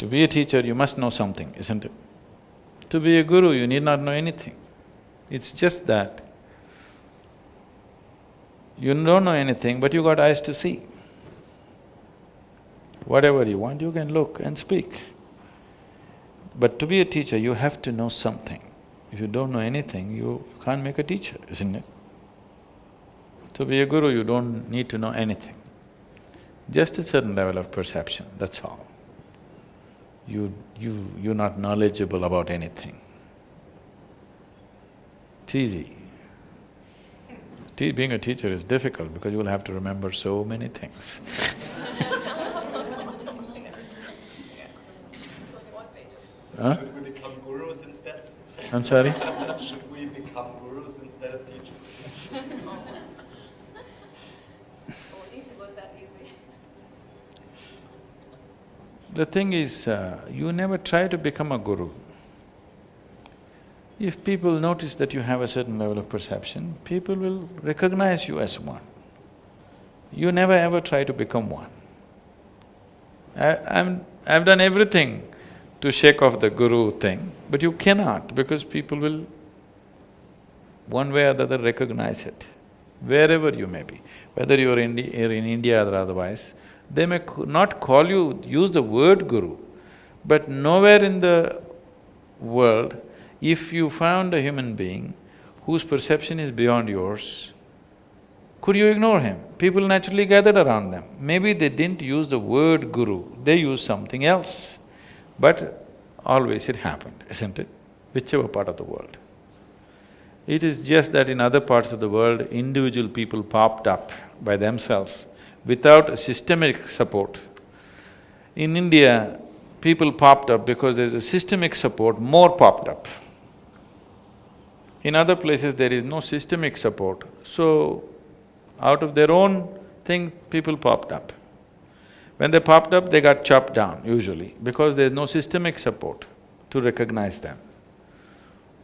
To be a teacher, you must know something, isn't it? To be a guru, you need not know anything. It's just that you don't know anything, but you got eyes to see. Whatever you want, you can look and speak. But to be a teacher, you have to know something. If you don't know anything, you can't make a teacher, isn't it? To be a guru, you don't need to know anything. Just a certain level of perception, that's all. You… you… you're not knowledgeable about anything. It's easy. Te being a teacher is difficult because you will have to remember so many things Huh? Should we become gurus instead? I'm sorry? Should we become gurus instead of teachers? The thing is, uh, you never try to become a guru. If people notice that you have a certain level of perception, people will recognize you as one. You never ever try to become one. I, I'm… I've done everything to shake off the guru thing, but you cannot because people will one way or the other recognize it, wherever you may be. Whether you're in, in India or otherwise, they may not call you… use the word guru, but nowhere in the world, if you found a human being whose perception is beyond yours, could you ignore him? People naturally gathered around them. Maybe they didn't use the word guru, they used something else. But always it happened, isn't it? Whichever part of the world. It is just that in other parts of the world, individual people popped up by themselves without systemic support. In India, people popped up because there's a systemic support, more popped up. In other places, there is no systemic support, so out of their own thing, people popped up. When they popped up, they got chopped down usually because there's no systemic support to recognize them.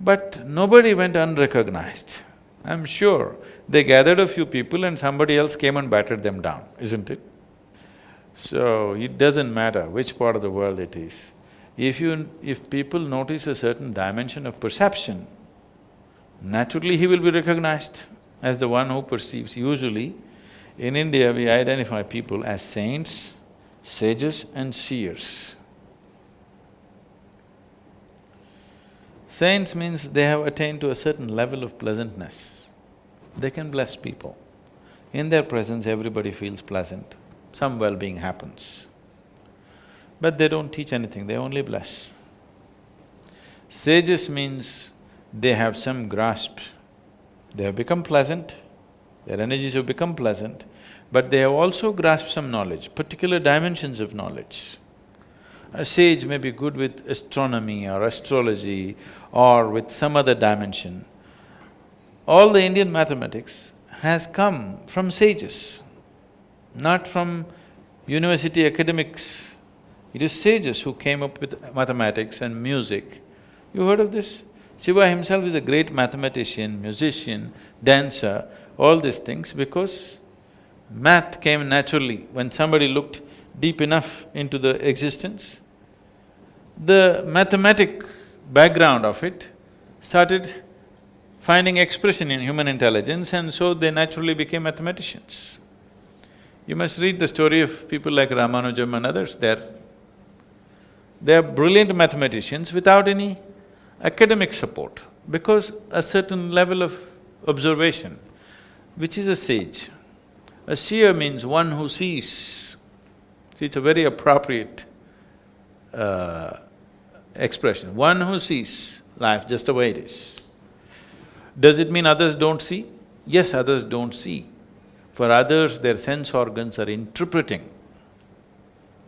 But nobody went unrecognized. I'm sure they gathered a few people and somebody else came and battered them down, isn't it? So, it doesn't matter which part of the world it is. If you… if people notice a certain dimension of perception, naturally he will be recognized as the one who perceives. Usually, in India we identify people as saints, sages and seers. Saints means they have attained to a certain level of pleasantness. They can bless people. In their presence, everybody feels pleasant, some well-being happens. But they don't teach anything, they only bless. Sages means they have some grasp. They have become pleasant, their energies have become pleasant, but they have also grasped some knowledge, particular dimensions of knowledge. A sage may be good with astronomy or astrology or with some other dimension. All the Indian mathematics has come from sages, not from university academics. It is sages who came up with mathematics and music. You heard of this? Shiva himself is a great mathematician, musician, dancer, all these things because math came naturally when somebody looked deep enough into the existence the mathematic background of it started finding expression in human intelligence and so they naturally became mathematicians. You must read the story of people like Ramanujam and others, they're… they're brilliant mathematicians without any academic support because a certain level of observation, which is a sage. A seer means one who sees. See, it's a very appropriate uh, expression, one who sees life just the way it is. Does it mean others don't see? Yes, others don't see. For others, their sense organs are interpreting.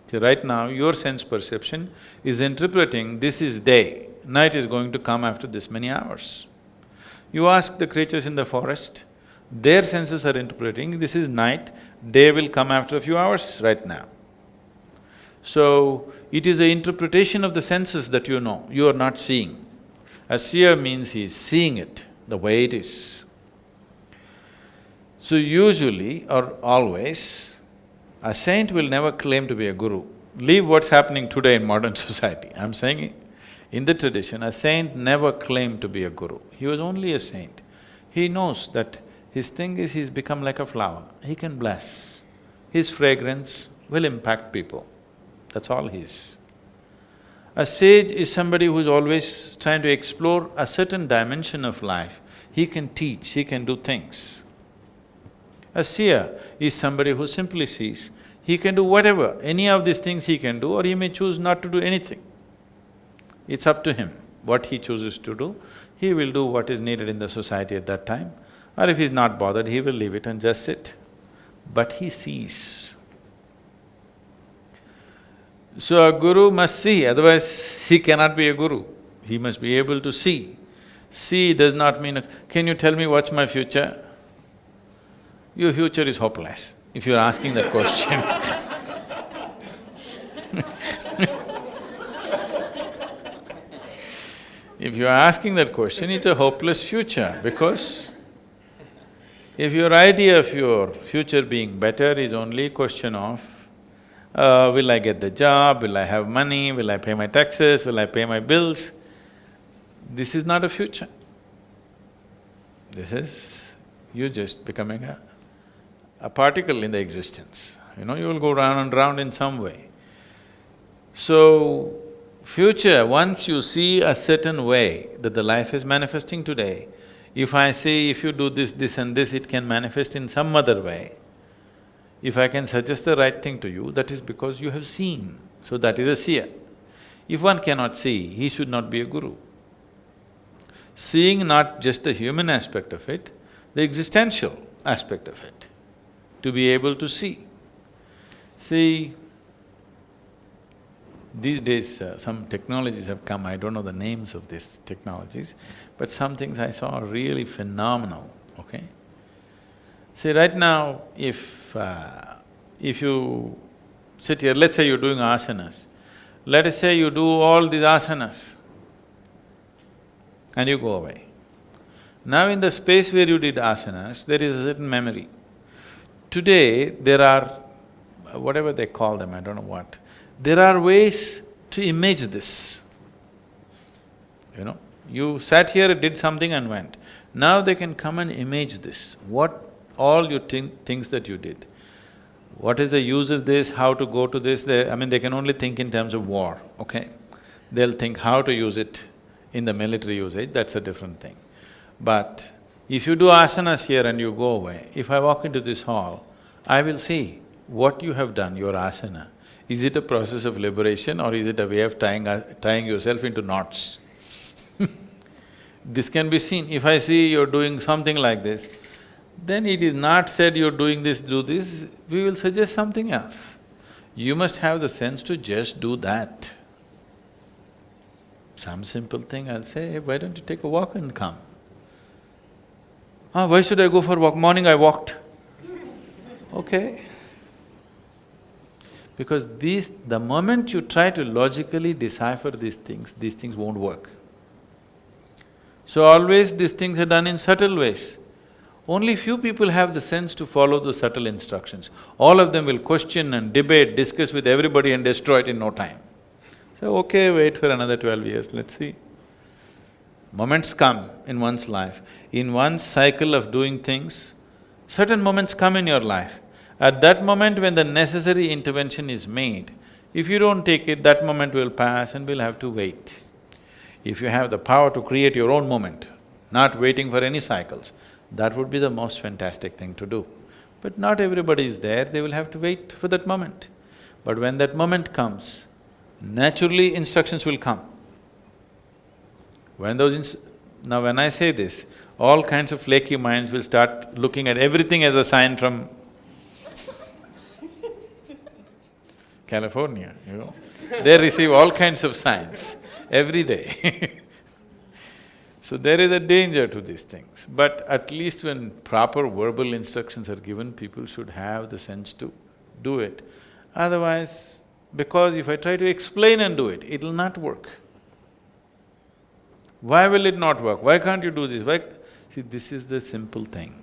See, right now, your sense perception is interpreting this is day, night is going to come after this many hours. You ask the creatures in the forest, their senses are interpreting this is night, day will come after a few hours right now. So, it is the interpretation of the senses that you know, you are not seeing. A seer means he is seeing it the way it is. So usually or always, a saint will never claim to be a guru leave what's happening today in modern society. I'm saying in the tradition, a saint never claimed to be a guru. He was only a saint. He knows that his thing is he's become like a flower, he can bless. His fragrance will impact people, that's all he is. A sage is somebody who's always trying to explore a certain dimension of life. He can teach, he can do things. A seer is somebody who simply sees. He can do whatever, any of these things he can do or he may choose not to do anything. It's up to him what he chooses to do. He will do what is needed in the society at that time or if he's not bothered, he will leave it and just sit. But he sees. So a guru must see, otherwise he cannot be a guru. He must be able to see. See does not mean, can you tell me what's my future? Your future is hopeless if you're asking that question If you're asking that question, it's a hopeless future because if your idea of your future being better is only a question of, uh, will I get the job, will I have money, will I pay my taxes, will I pay my bills, this is not a future. This is you just becoming a a particle in the existence, you know, you will go round and round in some way. So, future, once you see a certain way that the life is manifesting today, if I say if you do this, this and this, it can manifest in some other way, if I can suggest the right thing to you, that is because you have seen, so that is a seer. If one cannot see, he should not be a guru. Seeing not just the human aspect of it, the existential aspect of it to be able to see. See, these days uh, some technologies have come, I don't know the names of these technologies, but some things I saw are really phenomenal, okay? See, right now, if… Uh, if you sit here, let's say you're doing asanas, let us say you do all these asanas and you go away. Now in the space where you did asanas, there is a certain memory. Today, there are, whatever they call them, I don't know what, there are ways to image this. You know, you sat here, did something and went. Now they can come and image this, what all your think… things that you did. What is the use of this, how to go to this, they… I mean, they can only think in terms of war, okay? They'll think how to use it in the military usage, that's a different thing. But if you do asanas here and you go away, if I walk into this hall, I will see what you have done, your asana. Is it a process of liberation or is it a way of tying, tying yourself into knots? this can be seen. If I see you're doing something like this, then it is not said you're doing this, do this, we will suggest something else. You must have the sense to just do that. Some simple thing, I'll say, hey, why don't you take a walk and come? Ah, why should I go for a walk? Morning I walked. Okay. Because these… the moment you try to logically decipher these things, these things won't work. So always these things are done in subtle ways. Only few people have the sense to follow those subtle instructions. All of them will question and debate, discuss with everybody and destroy it in no time. So, okay, wait for another twelve years, let's see. Moments come in one's life. In one cycle of doing things, certain moments come in your life. At that moment when the necessary intervention is made, if you don't take it, that moment will pass and we'll have to wait. If you have the power to create your own moment, not waiting for any cycles, that would be the most fantastic thing to do. But not everybody is there, they will have to wait for that moment. But when that moment comes, naturally instructions will come. When those Now when I say this, all kinds of flaky minds will start looking at everything as a sign from California, you know. They receive all kinds of signs every day So there is a danger to these things, but at least when proper verbal instructions are given, people should have the sense to do it. Otherwise, because if I try to explain and do it, it'll not work. Why will it not work? Why can't you do this? Why… See, this is the simple thing.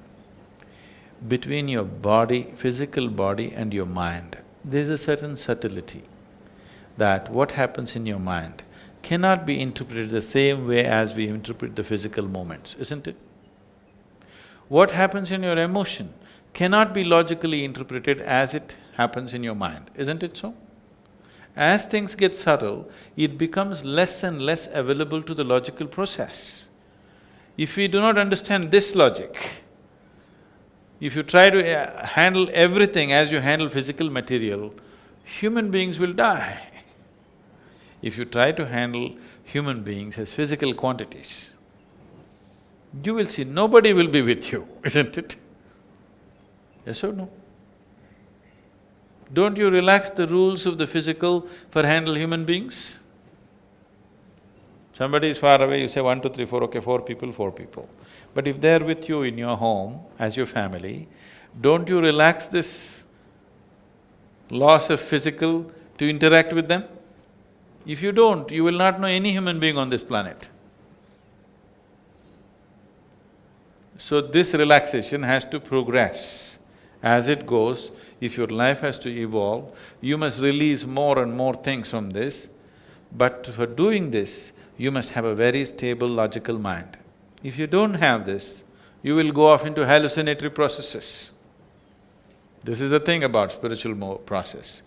Between your body, physical body and your mind, there's a certain subtlety. that what happens in your mind cannot be interpreted the same way as we interpret the physical moments, isn't it? What happens in your emotion cannot be logically interpreted as it happens in your mind, isn't it so? As things get subtle, it becomes less and less available to the logical process. If we do not understand this logic, if you try to uh, handle everything as you handle physical material, human beings will die. If you try to handle human beings as physical quantities, you will see nobody will be with you, isn't it? Yes or no? Don't you relax the rules of the physical for handle human beings? Somebody is far away, you say one, two, three, four, okay, four people, four people. But if they're with you in your home, as your family, don't you relax this loss of physical to interact with them? If you don't, you will not know any human being on this planet. So this relaxation has to progress. As it goes, if your life has to evolve, you must release more and more things from this. But for doing this, you must have a very stable logical mind. If you don't have this, you will go off into hallucinatory processes. This is the thing about spiritual process,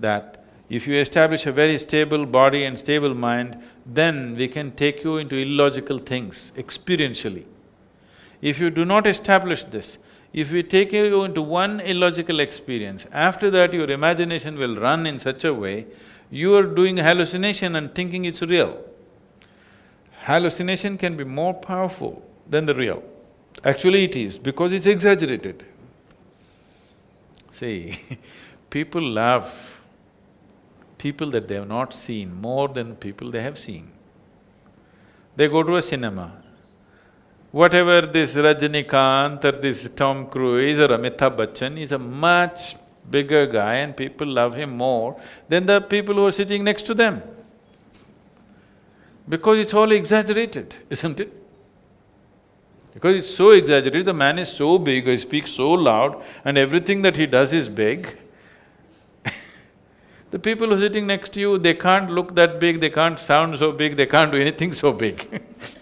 that if you establish a very stable body and stable mind, then we can take you into illogical things experientially. If you do not establish this, if we take you into one illogical experience, after that your imagination will run in such a way, you are doing hallucination and thinking it's real. Hallucination can be more powerful than the real. Actually it is, because it's exaggerated. See, people love people that they have not seen more than people they have seen. They go to a cinema, Whatever this Rajinikanth or this Tom Cruise or Amitabh Bachchan is a much bigger guy and people love him more than the people who are sitting next to them. Because it's all exaggerated, isn't it? Because it's so exaggerated, the man is so big, he speaks so loud and everything that he does is big. The people who are sitting next to you, they can't look that big, they can't sound so big, they can't do anything so big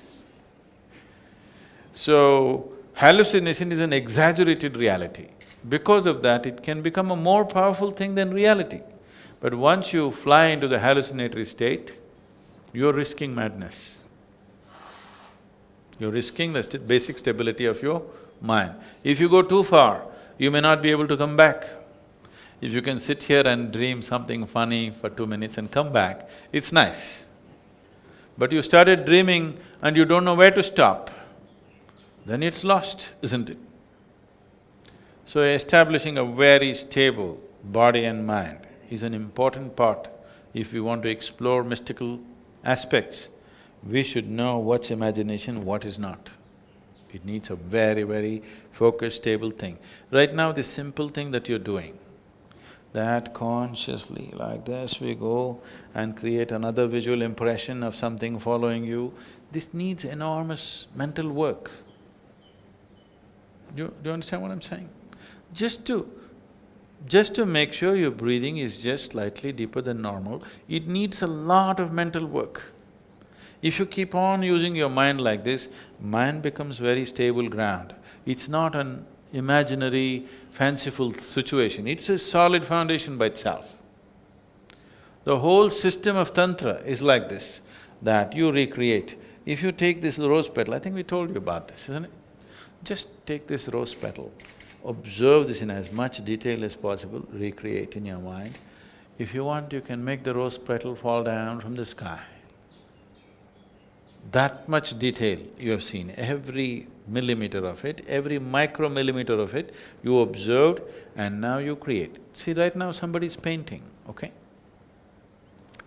So, hallucination is an exaggerated reality. Because of that, it can become a more powerful thing than reality. But once you fly into the hallucinatory state, you're risking madness. You're risking the st basic stability of your mind. If you go too far, you may not be able to come back. If you can sit here and dream something funny for two minutes and come back, it's nice. But you started dreaming and you don't know where to stop then it's lost, isn't it? So establishing a very stable body and mind is an important part. If we want to explore mystical aspects, we should know what's imagination, what is not. It needs a very, very focused, stable thing. Right now, this simple thing that you're doing, that consciously, like this we go and create another visual impression of something following you, this needs enormous mental work. Do you, do you understand what I'm saying? Just to… just to make sure your breathing is just slightly deeper than normal, it needs a lot of mental work. If you keep on using your mind like this, mind becomes very stable ground. It's not an imaginary, fanciful situation, it's a solid foundation by itself. The whole system of tantra is like this, that you recreate. If you take this rose petal, I think we told you about this, isn't it? Just take this rose petal, observe this in as much detail as possible, recreate in your mind. If you want, you can make the rose petal fall down from the sky. That much detail you have seen, every millimeter of it, every micromillimeter of it, you observed and now you create. See, right now somebody is painting, okay?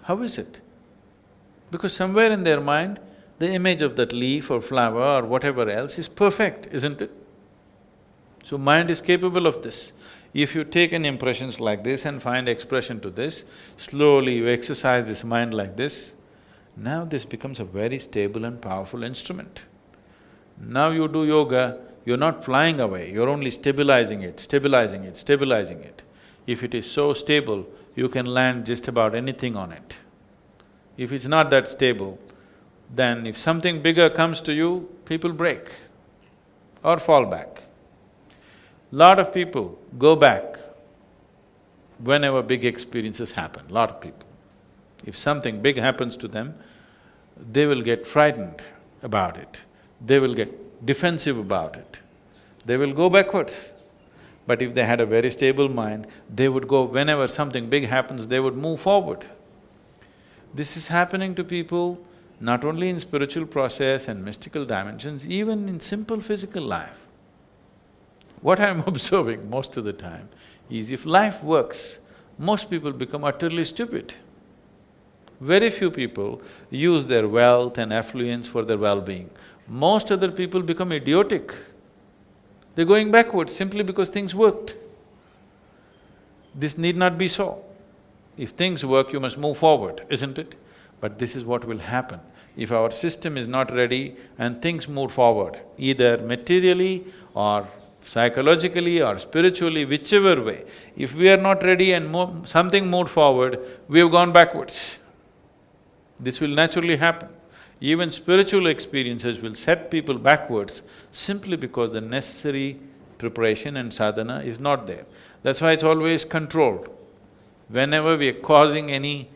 How is it? Because somewhere in their mind, the image of that leaf or flower or whatever else is perfect, isn't it? So mind is capable of this. If you take an impressions like this and find expression to this, slowly you exercise this mind like this, now this becomes a very stable and powerful instrument. Now you do yoga, you're not flying away, you're only stabilizing it, stabilizing it, stabilizing it. If it is so stable, you can land just about anything on it. If it's not that stable, then if something bigger comes to you, people break or fall back. Lot of people go back whenever big experiences happen, lot of people. If something big happens to them, they will get frightened about it, they will get defensive about it, they will go backwards. But if they had a very stable mind, they would go, whenever something big happens, they would move forward. This is happening to people not only in spiritual process and mystical dimensions, even in simple physical life. What I'm observing most of the time is if life works, most people become utterly stupid. Very few people use their wealth and affluence for their well-being. Most other people become idiotic. They're going backwards simply because things worked. This need not be so. If things work, you must move forward, isn't it? But this is what will happen. If our system is not ready and things move forward, either materially or psychologically or spiritually, whichever way, if we are not ready and something moved forward, we have gone backwards. This will naturally happen. Even spiritual experiences will set people backwards simply because the necessary preparation and sadhana is not there. That's why it's always controlled. Whenever we are causing any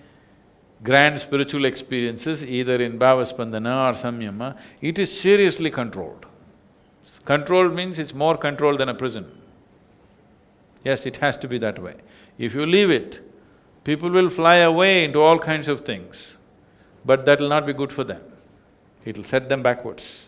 grand spiritual experiences, either in bhavaspandana or samyama, it is seriously controlled. Controlled means it's more controlled than a prison. Yes, it has to be that way. If you leave it, people will fly away into all kinds of things, but that will not be good for them. It'll set them backwards.